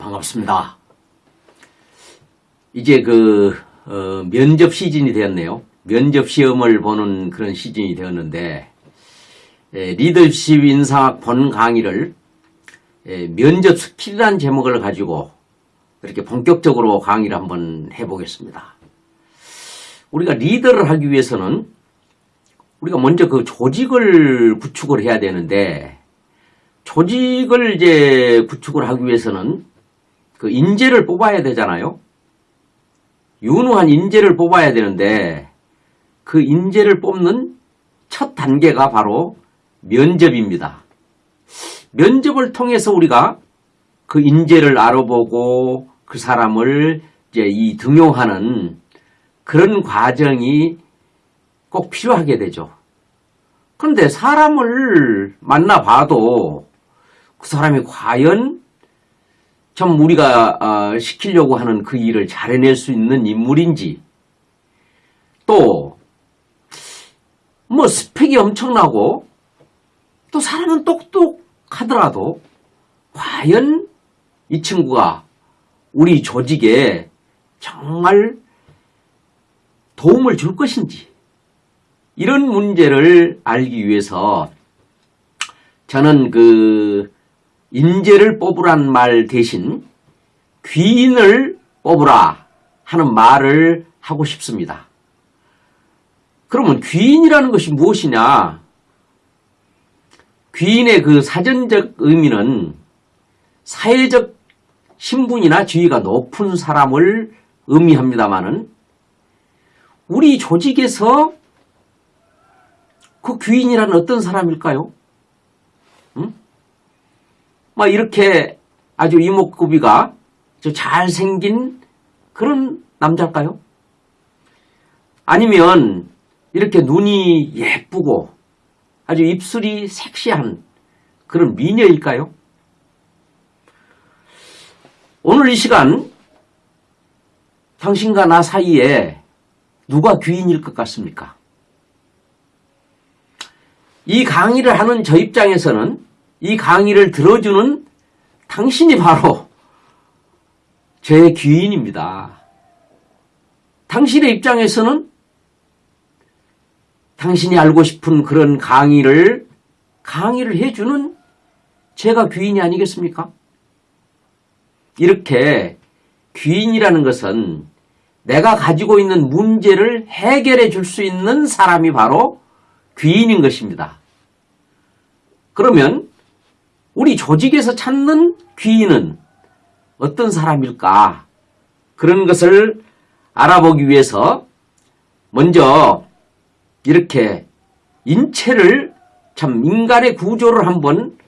반갑습니다. 이제 그 어, 면접 시즌이 되었네요. 면접 시험을 보는 그런 시즌이 되었는데 에, 리더십 인상학 본 강의를 에, 면접 스킬이라는 제목을 가지고 이렇게 본격적으로 강의를 한번 해보겠습니다. 우리가 리더를 하기 위해서는 우리가 먼저 그 조직을 구축을 해야 되는데 조직을 이제 구축을 하기 위해서는 그 인재를 뽑아야 되잖아요. 유능한 인재를 뽑아야 되는데 그 인재를 뽑는 첫 단계가 바로 면접입니다. 면접을 통해서 우리가 그 인재를 알아보고 그 사람을 이제 이 등용하는 그런 과정이 꼭 필요하게 되죠. 그런데 사람을 만나봐도 그 사람이 과연 좀 우리가 어, 시키려고 하는 그 일을 잘 해낼 수 있는 인물인지 또 뭐 스펙이 엄청나고 또 사람은 똑똑하더라도 과연 이 친구가 우리 조직에 정말 도움을 줄 것인지 이런 문제를 알기 위해서 저는 그 인재를 뽑으란 말 대신 귀인을 뽑으라 하는 말을 하고 싶습니다. 그러면 귀인이라는 것이 무엇이냐? 귀인의 그 사전적 의미는 사회적 신분이나 지위가 높은 사람을 의미합니다마는 우리 조직에서 그 귀인이라는 어떤 사람일까요? 응? 막 이렇게 아주 이목구비가 잘생긴 그런 남자일까요? 아니면 이렇게 눈이 예쁘고 아주 입술이 섹시한 그런 미녀일까요? 오늘 이 시간 당신과 나 사이에 누가 귀인일 것 같습니까? 이 강의를 하는 저 입장에서는 이 강의를 들어주는 당신이 바로 제 귀인입니다. 당신의 입장에서는 당신이 알고 싶은 그런 강의를 강의를 해주는 제가 귀인이 아니겠습니까? 이렇게 귀인이라는 것은 내가 가지고 있는 문제를 해결해 줄 수 있는 사람이 바로 귀인인 것입니다. 그러면 우리 조직에서 찾는 귀인은 어떤 사람일까? 그런 것을 알아보기 위해서 먼저 이렇게 인체를 참 인간의 구조를 한번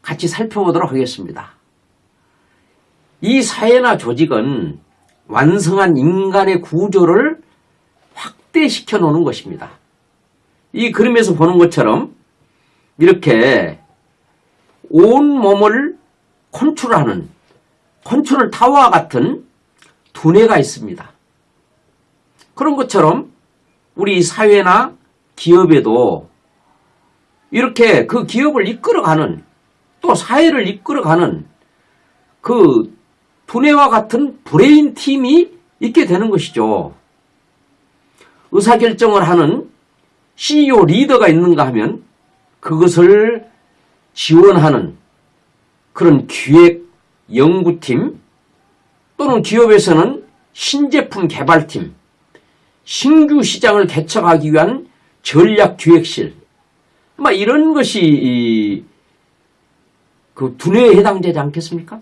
같이 살펴보도록 하겠습니다. 이 사회나 조직은 완성한 인간의 구조를 확대시켜 놓는 것입니다. 이 그림에서 보는 것처럼 이렇게 온 몸을 컨트롤하는 컨트롤 타워와 같은 두뇌가 있습니다. 그런 것처럼 우리 사회나 기업에도 이렇게 그 기업을 이끌어가는 또 사회를 이끌어가는 그 두뇌와 같은 브레인 팀이 있게 되는 것이죠. 의사결정을 하는 CEO 리더가 있는가 하면 그것을 지원하는 그런 기획 연구팀 또는 기업에서는 신제품 개발팀 신규 시장을 개척하기 위한 전략기획실 막 이런 것이 그 두뇌에 해당되지 않겠습니까?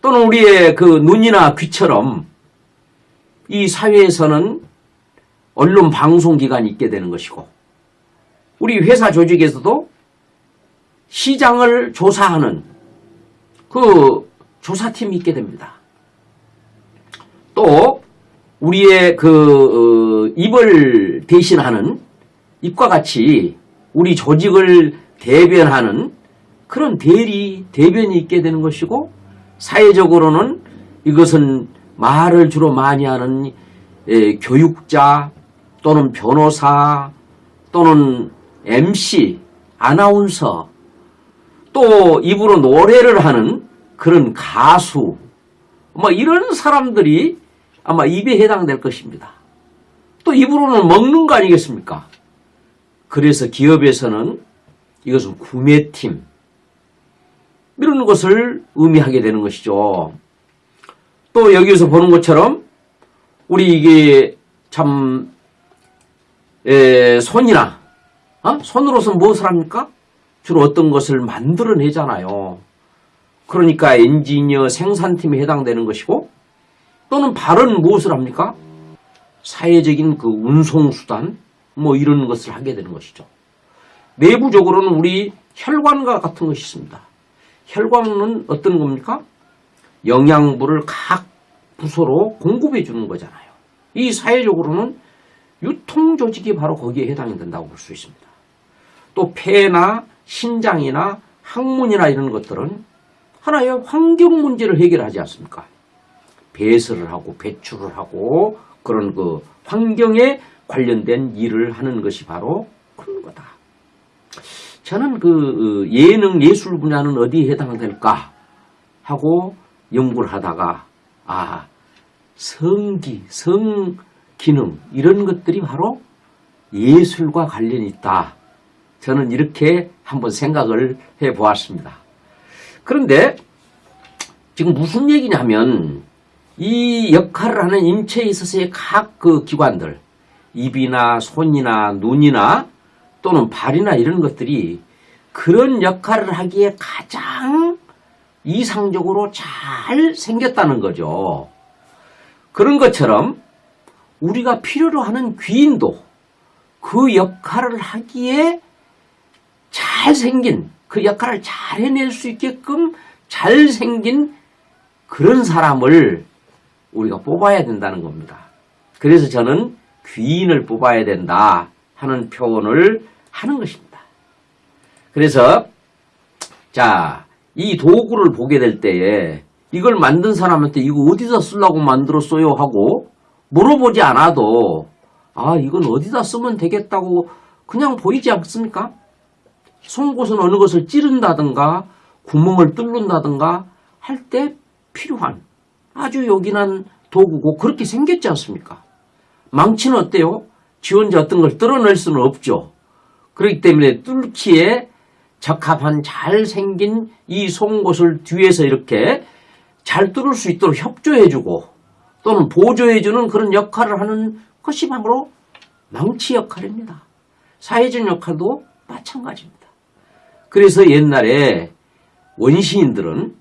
또는 우리의 그 눈이나 귀처럼 이 사회에서는 언론 방송기관이 있게 되는 것이고 우리 회사 조직에서도 시장을 조사하는 그 조사팀이 있게 됩니다. 또 우리의 그 어, 입을 대신하는 입과 같이 우리 조직을 대변하는 그런 대리, 대변이 있게 되는 것이고 사회적으로는 이것은 말을 주로 많이 하는 에, 교육자 또는 변호사 또는 MC, 아나운서 또 입으로 노래를 하는 그런 가수, 뭐 이런 사람들이 아마 입에 해당될 것입니다. 또 입으로는 먹는 거 아니겠습니까? 그래서 기업에서는 이것은 구매팀, 이런 것을 의미하게 되는 것이죠. 또 여기서 보는 것처럼 우리 이게 참 에, 손이나 어? 손으로서 무엇을 합니까? 주로 어떤 것을 만들어내잖아요. 그러니까 엔지니어 생산팀에 해당되는 것이고 또는 발은 무엇을 합니까? 사회적인 그 운송수단 뭐 이런 것을 하게 되는 것이죠. 내부적으로는 우리 혈관과 같은 것이 있습니다. 혈관은 어떤 겁니까? 영양분을 각 부서로 공급해 주는 거잖아요. 이 사회적으로는 유통조직이 바로 거기에 해당이 된다고 볼 수 있습니다. 또 폐나 신장이나 항문이나 이런 것들은 하나의 환경 문제를 해결하지 않습니까? 배설을 하고 배출을 하고 그런 그 환경에 관련된 일을 하는 것이 바로 그런 거다. 저는 그 예능 예술 분야는 어디에 해당될까 하고 연구를 하다가 아 성기, 성 기능 이런 것들이 바로 예술과 관련이 있다. 저는 이렇게 한번 생각을 해 보았습니다. 그런데 지금 무슨 얘기냐면 이 역할을 하는 인체에 있어서의 각 그 기관들 입이나 손이나 눈이나 또는 발이나 이런 것들이 그런 역할을 하기에 가장 이상적으로 잘 생겼다는 거죠. 그런 것처럼 우리가 필요로 하는 귀인도 그 역할을 하기에 잘생긴 그 역할을 잘 해낼 수 있게끔 잘생긴 그런 사람을 우리가 뽑아야 된다는 겁니다. 그래서 저는 귀인을 뽑아야 된다 하는 표현을 하는 것입니다. 그래서 자, 이 도구를 보게 될 때에 이걸 만든 사람한테 이거 어디다 쓰려고 만들었어요 하고 물어보지 않아도 아 이건 어디다 쓰면 되겠다고 그냥 보이지 않습니까? 송곳은 어느 것을 찌른다든가 구멍을 뚫는다든가 할 때 필요한 아주 요긴한 도구고 그렇게 생겼지 않습니까? 망치는 어때요? 지 혼자 어떤 걸 뚫어낼 수는 없죠. 그렇기 때문에 뚫기에 적합한 잘생긴 이 송곳을 뒤에서 이렇게 잘 뚫을 수 있도록 협조해주고 또는 보조해주는 그런 역할을 하는 것이 바로 망치 역할입니다. 사회적 역할도 마찬가지입니다. 그래서 옛날에 원시인들은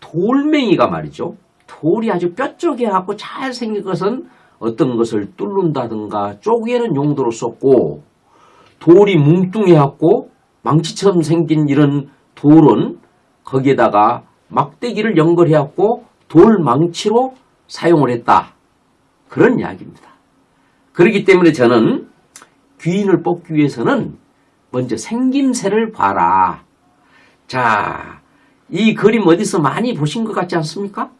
돌멩이가 말이죠. 돌이 아주 뼈쪽에갖고 잘생긴 것은 어떤 것을 뚫는다든가 쪼개는 용도로 썼고 돌이 뭉뚱해 갖고 망치처럼 생긴 이런 돌은 거기에다가 막대기를 연결해 갖고 돌망치로 사용을 했다. 그런 이야기입니다. 그렇기 때문에 저는 귀인을 뽑기 위해서는 먼저 생김새를 봐라. 자, 이 그림 어디서 많이 보신 것 같지 않습니까?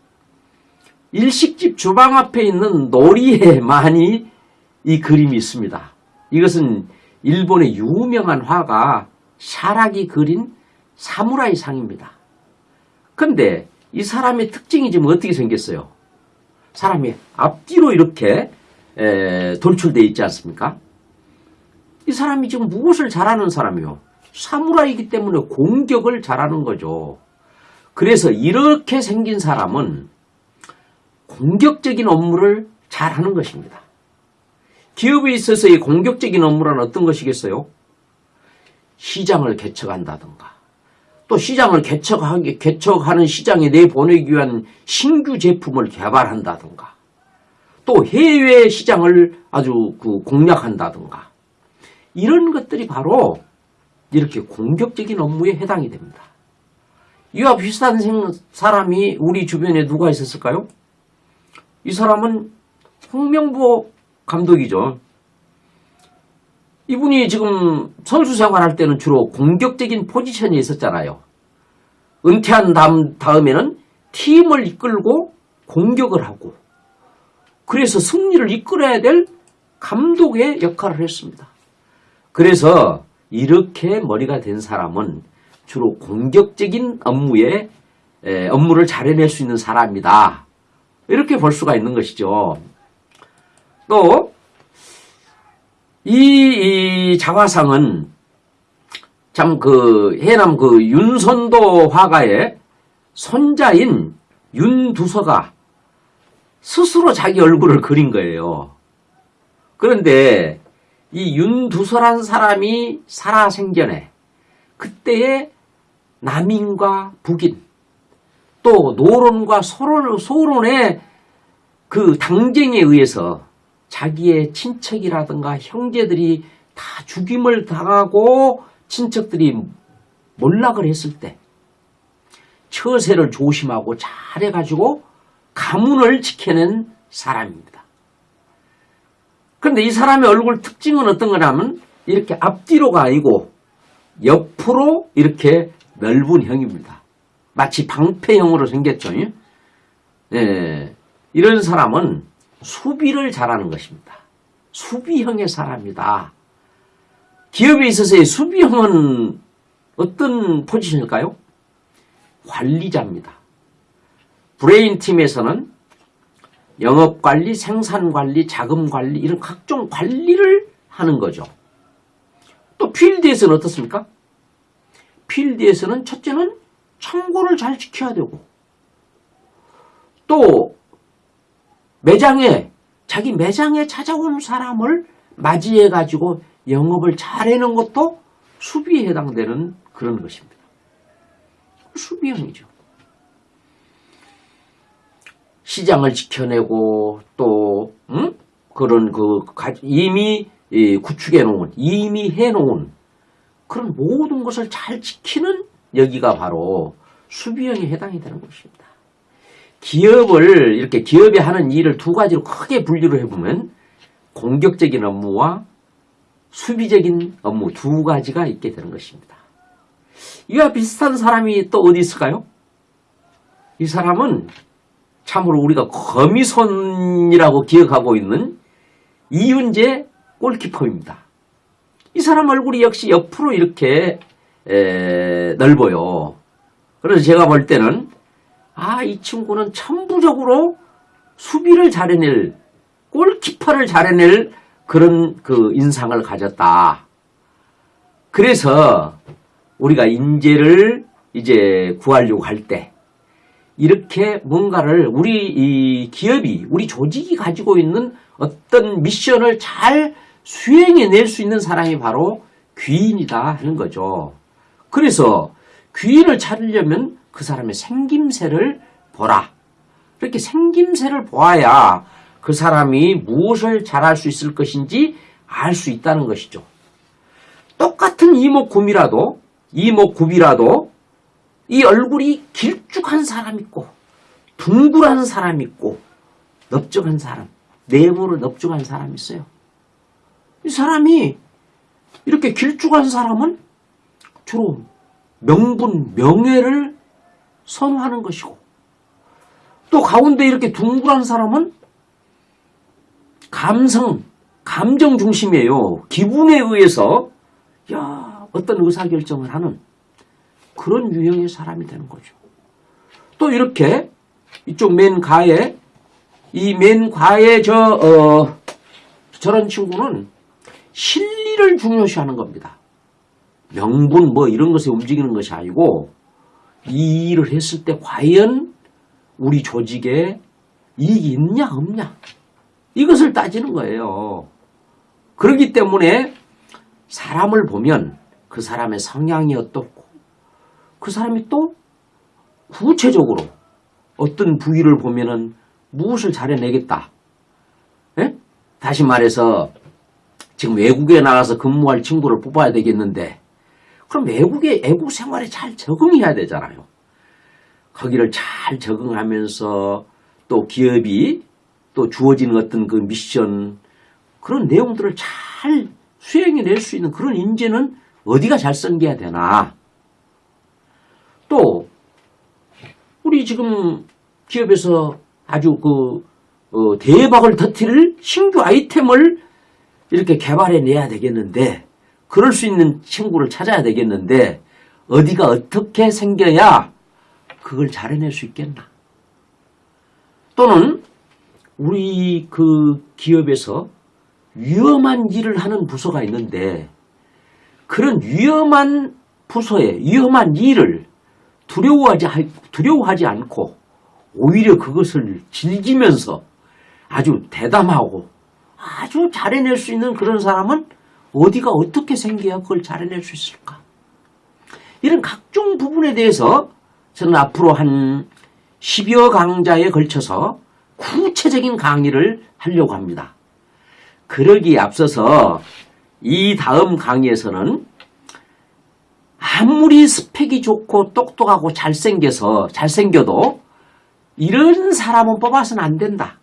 일식집 주방 앞에 있는 놀이에 많이 이 그림이 있습니다. 이것은 일본의 유명한 화가 샤락이 그린 사무라이 상입니다. 근데 이 사람의 특징이 지금 어떻게 생겼어요? 사람이 앞뒤로 이렇게 돌출되어 있지 않습니까? 이 사람이 지금 무엇을 잘하는 사람이요? 사무라이기 때문에 공격을 잘하는 거죠. 그래서 이렇게 생긴 사람은 공격적인 업무를 잘하는 것입니다. 기업에 있어서의 공격적인 업무란 어떤 것이겠어요? 시장을 개척한다든가 또 시장을 개척하기, 개척하는 시장에 내보내기 위한 신규 제품을 개발한다든가 또 해외 시장을 아주 그 공략한다든가 이런 것들이 바로 이렇게 공격적인 업무에 해당이 됩니다. 이와 비슷한 사람이 우리 주변에 누가 있었을까요? 이 사람은 홍명보 감독이죠. 이분이 지금 선수 생활할 때는 주로 공격적인 포지션이 있었잖아요. 은퇴한 다음, 다음에는 팀을 이끌고 공격을 하고 그래서 승리를 이끌어야 될 감독의 역할을 했습니다. 그래서 이렇게 머리가 된 사람은 주로 공격적인 업무에 에, 업무를 잘 해낼 수 있는 사람이다. 이렇게 볼 수가 있는 것이죠. 또, 이, 이 자화상은 참 그 해남 그 윤선도 화가의 손자인 윤두서가 스스로 자기 얼굴을 그린 거예요. 그런데 이 윤두서란 사람이 살아생전에 그때의 남인과 북인 또 노론과 소론, 소론의 그 당쟁에 의해서 자기의 친척이라든가 형제들이 다 죽임을 당하고 친척들이 몰락을 했을 때 처세를 조심하고 잘해가지고 가문을 지켜낸 사람입니다. 그런데 이 사람의 얼굴 특징은 어떤 거냐면 이렇게 앞뒤로가 아니고 옆으로 이렇게 넓은 형입니다. 마치 방패형으로 생겼죠. 예, 이런 사람은 수비를 잘하는 것입니다. 수비형의 사람이다. 기업에 있어서의 수비형은 어떤 포지션일까요? 관리자입니다. 브레인 팀에서는 영업관리, 생산관리, 자금관리 이런 각종 관리를 하는 거죠. 또 필드에서는 어떻습니까? 필드에서는 첫째는 청고를 잘 지켜야 되고 또 매장에 자기 매장에 찾아온 사람을 맞이해 가지고 영업을 잘 해놓은 것도 수비에 해당되는 그런 것입니다. 수비형이죠. 시장을 지켜내고 또 음? 그런 그 이미 구축해 놓은 이미 해 놓은 그런 모든 것을 잘 지키는 여기가 바로 수비형에 해당이 되는 것입니다. 기업을 이렇게 기업이 하는 일을 두 가지로 크게 분류를 해보면 공격적인 업무와 수비적인 업무 두 가지가 있게 되는 것입니다. 이와 비슷한 사람이 또 어디 있을까요? 이 사람은 참으로 우리가 거미손이라고 기억하고 있는 이윤재 골키퍼입니다. 이 사람 얼굴이 역시 옆으로 이렇게 에, 넓어요. 그래서 제가 볼 때는 아, 이 친구는 천부적으로 수비를 잘해낼 골키퍼를 잘해낼 그런 그 인상을 가졌다. 그래서 우리가 인재를 이제 구하려고 할 때 이렇게 뭔가를 우리 이 기업이 우리 조직이 가지고 있는 어떤 미션을 잘 수행해낼 수 있는 사람이 바로 귀인이다 하는 거죠. 그래서 귀인을 찾으려면 그 사람의 생김새를 보라. 이렇게 생김새를 보아야 그 사람이 무엇을 잘할 수 있을 것인지 알 수 있다는 것이죠. 똑같은 이목구비라도 이목구비라도 이 얼굴이 길쭉한 사람 있고 둥글한 사람 있고 넓적한 사람 내부로 넓적한 사람 있어요. 이 사람이 이렇게 길쭉한 사람은 주로 명분, 명예를 선호하는 것이고 또 가운데 이렇게 둥글한 사람은 감성, 감정 중심이에요. 기분에 의해서 야 어떤 의사결정을 하는 그런 유형의 사람이 되는 거죠. 또 이렇게 이쪽 맨 가에 이 맨 가에 저 어, 저런 친구는 실리를 중요시하는 겁니다. 명분 뭐 이런 것에 움직이는 것이 아니고 이 일을 했을 때 과연 우리 조직에 이익이 있냐 없냐 이것을 따지는 거예요. 그렇기 때문에 사람을 보면 그 사람의 성향이 어떻고 그 사람이 또 구체적으로 어떤 부위를 보면은 무엇을 잘해내겠다. 에? 다시 말해서 지금 외국에 나가서 근무할 친구를 뽑아야 되겠는데 그럼 외국의 애국 생활에 잘 적응해야 되잖아요. 거기를 잘 적응하면서 또 기업이 또 주어지는 어떤 그 미션 그런 내용들을 잘 수행해 낼 수 있는 그런 인재는 어디가 잘 생겨야 되나. 또 우리 지금 기업에서 아주 그 어, 대박을 터뜨릴 신규 아이템을 이렇게 개발해 내야 되겠는데 그럴 수 있는 친구를 찾아야 되겠는데 어디가 어떻게 생겨야 그걸 잘해낼 수 있겠나? 또는 우리 그 기업에서 위험한 일을 하는 부서가 있는데 그런 위험한 부서에 위험한 일을 두려워하지, 두려워하지 않고 오히려 그것을 즐기면서 아주 대담하고 아주 잘해낼 수 있는 그런 사람은 어디가 어떻게 생겨야 그걸 잘해낼 수 있을까? 이런 각종 부분에 대해서 저는 앞으로 한 10여 강좌에 걸쳐서 구체적인 강의를 하려고 합니다. 그러기에 앞서서 이 다음 강의에서는 아무리 스펙이 좋고 똑똑하고 잘생겨서 잘생겨도 이런 사람은 뽑아서는 안 된다.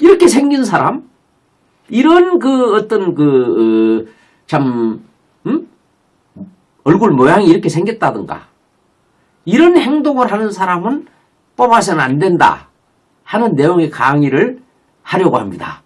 이렇게 생긴 사람, 이런 그 어떤 그참 음? 얼굴 모양이 이렇게 생겼다든가 이런 행동을 하는 사람은 뽑아서는 안 된다 하는 내용의 강의를 하려고 합니다.